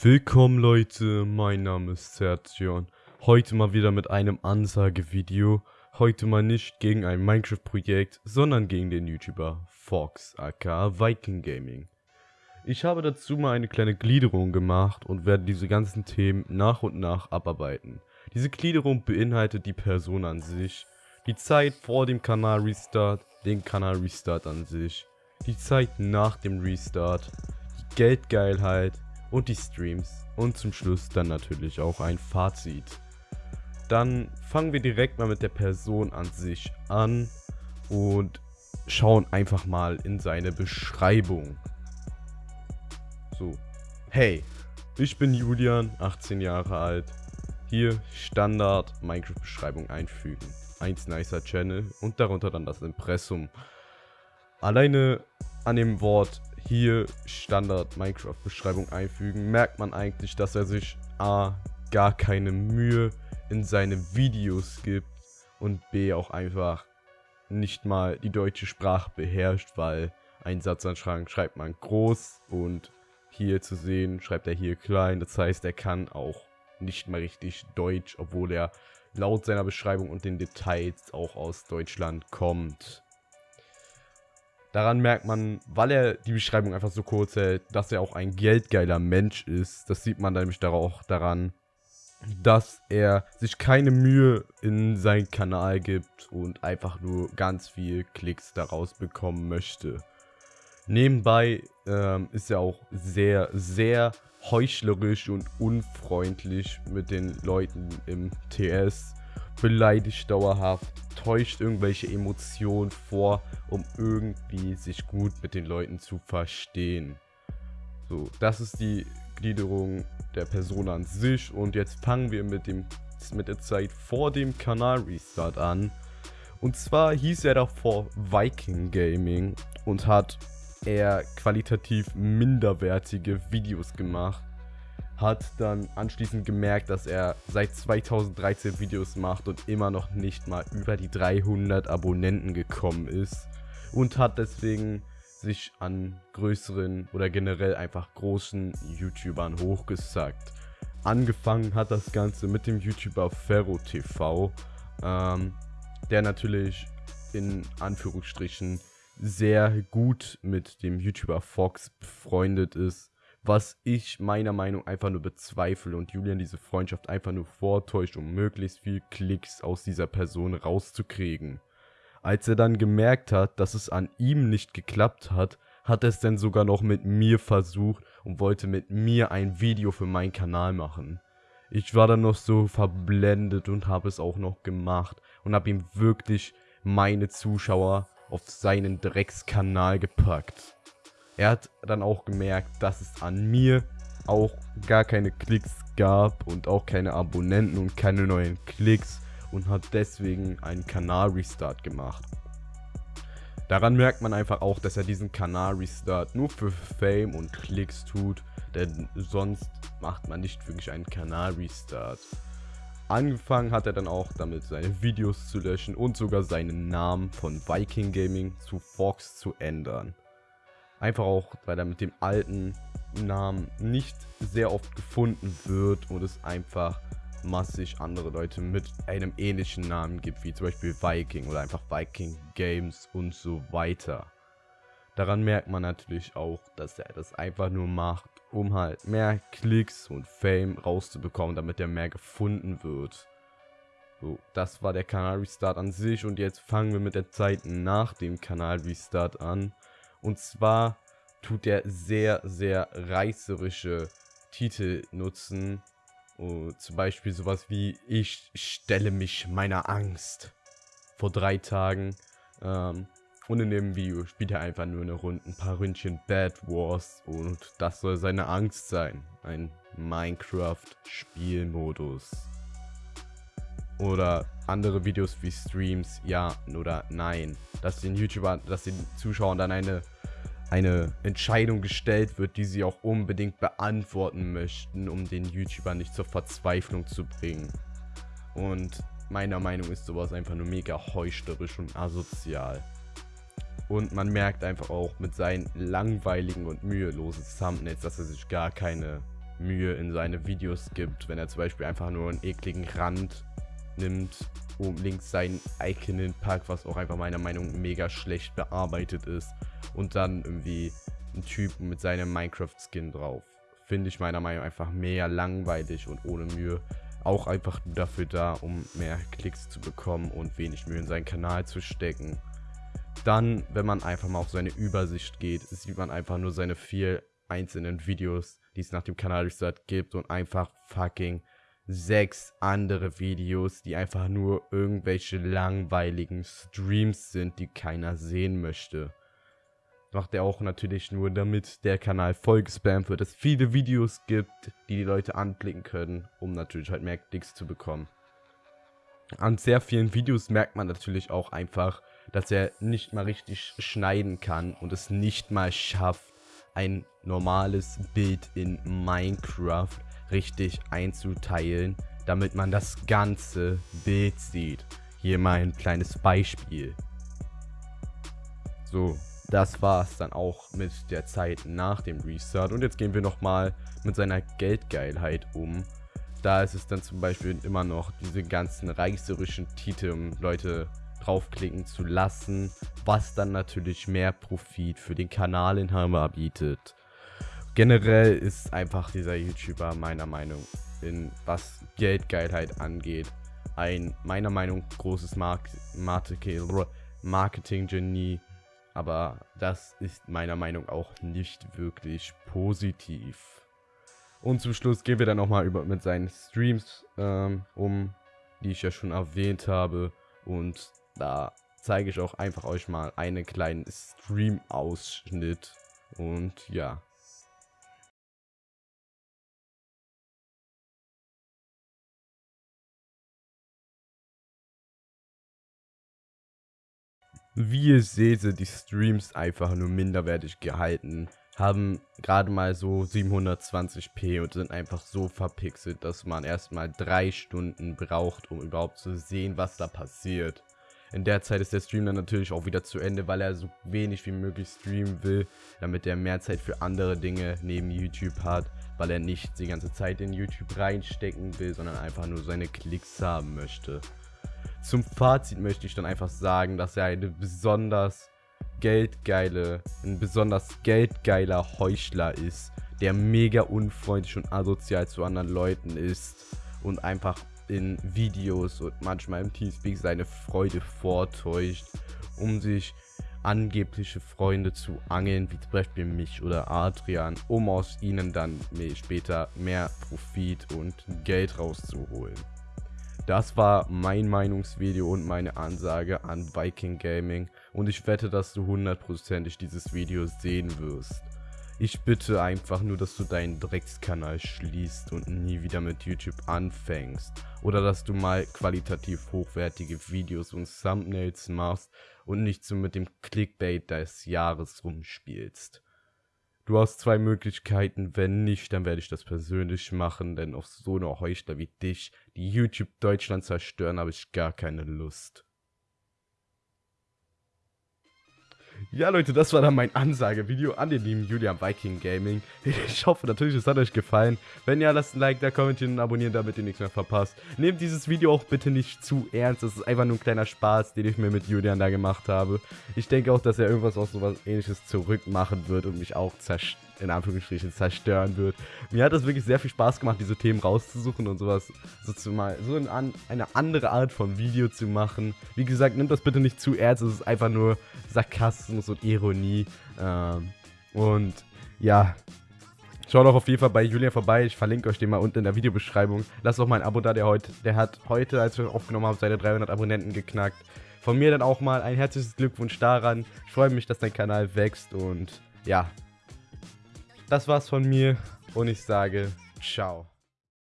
Willkommen Leute, mein Name ist Sertion. Heute mal wieder mit einem Ansagevideo. Heute mal nicht gegen ein Minecraft-Projekt, sondern gegen den YouTuber Fox, aka Viking Gaming. Ich habe dazu mal eine kleine Gliederung gemacht und werde diese ganzen Themen nach und nach abarbeiten. Diese Gliederung beinhaltet die Person an sich, die Zeit vor dem Kanal-Restart, den Kanal-Restart an sich, die Zeit nach dem Restart, die Geldgeilheit, und die Streams und zum Schluss dann natürlich auch ein Fazit. Dann fangen wir direkt mal mit der Person an sich an und schauen einfach mal in seine Beschreibung. So, hey, ich bin Julian, 18 Jahre alt. Hier Standard Minecraft-Beschreibung einfügen. 1 nicer Channel und darunter dann das Impressum. Alleine an dem Wort hier Standard Minecraft Beschreibung einfügen, merkt man eigentlich, dass er sich A, gar keine Mühe in seine Videos gibt und B, auch einfach nicht mal die deutsche Sprache beherrscht, weil ein Satzanschreiben schreibt man groß und hier zu sehen schreibt er hier klein. Das heißt, er kann auch nicht mal richtig Deutsch, obwohl er laut seiner Beschreibung und den Details auch aus Deutschland kommt. Daran merkt man, weil er die Beschreibung einfach so kurz hält, dass er auch ein geldgeiler Mensch ist. Das sieht man nämlich auch daran, dass er sich keine Mühe in seinen Kanal gibt und einfach nur ganz viel Klicks daraus bekommen möchte. Nebenbei ähm, ist er auch sehr, sehr heuchlerisch und unfreundlich mit den Leuten im TS beleidigt dauerhaft, täuscht irgendwelche Emotionen vor, um irgendwie sich gut mit den Leuten zu verstehen. So, das ist die Gliederung der Person an sich und jetzt fangen wir mit, dem, mit der Zeit vor dem Kanal-Restart an. Und zwar hieß er davor Viking Gaming und hat eher qualitativ minderwertige Videos gemacht hat dann anschließend gemerkt, dass er seit 2013 Videos macht und immer noch nicht mal über die 300 Abonnenten gekommen ist und hat deswegen sich an größeren oder generell einfach großen YouTubern hochgesagt. Angefangen hat das Ganze mit dem YouTuber Ferro TV, ähm, der natürlich in Anführungsstrichen sehr gut mit dem YouTuber Fox befreundet ist was ich meiner Meinung einfach nur bezweifle und Julian diese Freundschaft einfach nur vortäuscht, um möglichst viel Klicks aus dieser Person rauszukriegen. Als er dann gemerkt hat, dass es an ihm nicht geklappt hat, hat er es dann sogar noch mit mir versucht und wollte mit mir ein Video für meinen Kanal machen. Ich war dann noch so verblendet und habe es auch noch gemacht und habe ihm wirklich meine Zuschauer auf seinen Dreckskanal gepackt. Er hat dann auch gemerkt, dass es an mir auch gar keine Klicks gab und auch keine Abonnenten und keine neuen Klicks und hat deswegen einen Kanal-Restart gemacht. Daran merkt man einfach auch, dass er diesen Kanal-Restart nur für Fame und Klicks tut, denn sonst macht man nicht wirklich einen Kanal-Restart. Angefangen hat er dann auch damit, seine Videos zu löschen und sogar seinen Namen von Viking Gaming zu Fox zu ändern. Einfach auch, weil er mit dem alten Namen nicht sehr oft gefunden wird und es einfach massig andere Leute mit einem ähnlichen Namen gibt, wie zum Beispiel Viking oder einfach Viking Games und so weiter. Daran merkt man natürlich auch, dass er das einfach nur macht, um halt mehr Klicks und Fame rauszubekommen, damit er mehr gefunden wird. So, das war der Kanal-Restart an sich und jetzt fangen wir mit der Zeit nach dem Kanal-Restart an. Und zwar tut er sehr, sehr reißerische Titel nutzen. Oh, zum Beispiel sowas wie Ich stelle mich meiner Angst. Vor drei Tagen. Ähm, und in dem Video spielt er einfach nur eine Runde, ein paar Ründchen Bad Wars. Und das soll seine Angst sein. Ein Minecraft-Spielmodus. Oder andere Videos wie Streams, ja oder nein. Dass den YouTubern, dass den Zuschauern dann eine, eine Entscheidung gestellt wird, die sie auch unbedingt beantworten möchten, um den YouTuber nicht zur Verzweiflung zu bringen. Und meiner Meinung ist sowas einfach nur mega heuchlerisch und asozial. Und man merkt einfach auch mit seinen langweiligen und mühelosen Thumbnails, dass er sich gar keine Mühe in seine Videos gibt, wenn er zum Beispiel einfach nur einen ekligen Rand nimmt, um links sein Icon hinpackt, was auch einfach meiner Meinung nach mega schlecht bearbeitet ist und dann irgendwie einen Typen mit seinem Minecraft-Skin drauf. Finde ich meiner Meinung nach einfach mehr langweilig und ohne Mühe. Auch einfach dafür da, um mehr Klicks zu bekommen und wenig Mühe in seinen Kanal zu stecken. Dann, wenn man einfach mal auf seine Übersicht geht, sieht man einfach nur seine vier einzelnen Videos, die es nach dem Kanal gibt und einfach fucking sechs andere Videos, die einfach nur irgendwelche langweiligen Streams sind, die keiner sehen möchte. Macht er auch natürlich nur, damit der Kanal voll gespammt wird, es viele Videos gibt, die die Leute anklicken können, um natürlich halt mehr Klicks zu bekommen. An sehr vielen Videos merkt man natürlich auch einfach, dass er nicht mal richtig schneiden kann und es nicht mal schafft, ein normales Bild in Minecraft richtig einzuteilen, damit man das ganze Bild sieht. Hier mal ein kleines Beispiel. So, das war es dann auch mit der Zeit nach dem Restart. Und jetzt gehen wir nochmal mit seiner Geldgeilheit um. Da ist es dann zum Beispiel immer noch diese ganzen reichserischen Titel, um Leute draufklicken zu lassen, was dann natürlich mehr Profit für den Kanalinhaber bietet. Generell ist einfach dieser YouTuber meiner Meinung in was Geldgeilheit angeht ein meiner Meinung großes Mark Marketing-Genie, aber das ist meiner Meinung auch nicht wirklich positiv. Und zum Schluss gehen wir dann nochmal über mit seinen Streams ähm, um, die ich ja schon erwähnt habe. Und da zeige ich auch einfach euch mal einen kleinen Stream-Ausschnitt. Und ja. Wie ihr seht, sind die Streams einfach nur minderwertig gehalten. Haben gerade mal so 720p und sind einfach so verpixelt, dass man erstmal drei Stunden braucht, um überhaupt zu sehen, was da passiert. In der Zeit ist der Stream dann natürlich auch wieder zu Ende, weil er so wenig wie möglich streamen will, damit er mehr Zeit für andere Dinge neben YouTube hat, weil er nicht die ganze Zeit in YouTube reinstecken will, sondern einfach nur seine Klicks haben möchte. Zum Fazit möchte ich dann einfach sagen, dass er eine besonders geldgeile, ein besonders geldgeiler Heuchler ist, der mega unfreundlich und asozial zu anderen Leuten ist und einfach in Videos und manchmal im Teamspeak seine Freude vortäuscht, um sich angebliche Freunde zu angeln, wie zum Beispiel mich oder Adrian, um aus ihnen dann später mehr Profit und Geld rauszuholen. Das war mein Meinungsvideo und meine Ansage an Viking Gaming und ich wette, dass du hundertprozentig dieses Video sehen wirst. Ich bitte einfach nur, dass du deinen Dreckskanal schließt und nie wieder mit YouTube anfängst. Oder dass du mal qualitativ hochwertige Videos und Thumbnails machst und nicht so mit dem Clickbait des Jahres rumspielst. Du hast zwei Möglichkeiten, wenn nicht, dann werde ich das persönlich machen, denn auf so eine Heuchler wie dich, die YouTube Deutschland zerstören, habe ich gar keine Lust. Ja, Leute, das war dann mein Ansagevideo an den lieben Julian Viking Gaming. Ich hoffe natürlich, es hat euch gefallen. Wenn ja, lasst ein Like da, kommentieren und abonnieren, damit ihr nichts mehr verpasst. Nehmt dieses Video auch bitte nicht zu ernst. Das ist einfach nur ein kleiner Spaß, den ich mir mit Julian da gemacht habe. Ich denke auch, dass er irgendwas auch sowas ähnliches zurückmachen wird und mich auch zerstören in Anführungsstrichen zerstören wird. Mir hat es wirklich sehr viel Spaß gemacht, diese Themen rauszusuchen und sowas so zu mal so in eine andere Art von Video zu machen. Wie gesagt, nimmt das bitte nicht zu ernst, es ist einfach nur Sarkasmus und Ironie. Ähm, und ja, Schaut auch auf jeden Fall bei Julian vorbei. Ich verlinke euch den mal unten in der Videobeschreibung. Lasst auch mal ein Abo da, der heute, der hat heute, als wir aufgenommen haben, seine 300 Abonnenten geknackt. Von mir dann auch mal ein herzliches Glückwunsch daran. Ich freue mich, dass dein Kanal wächst und ja, das war's von mir und ich sage ciao.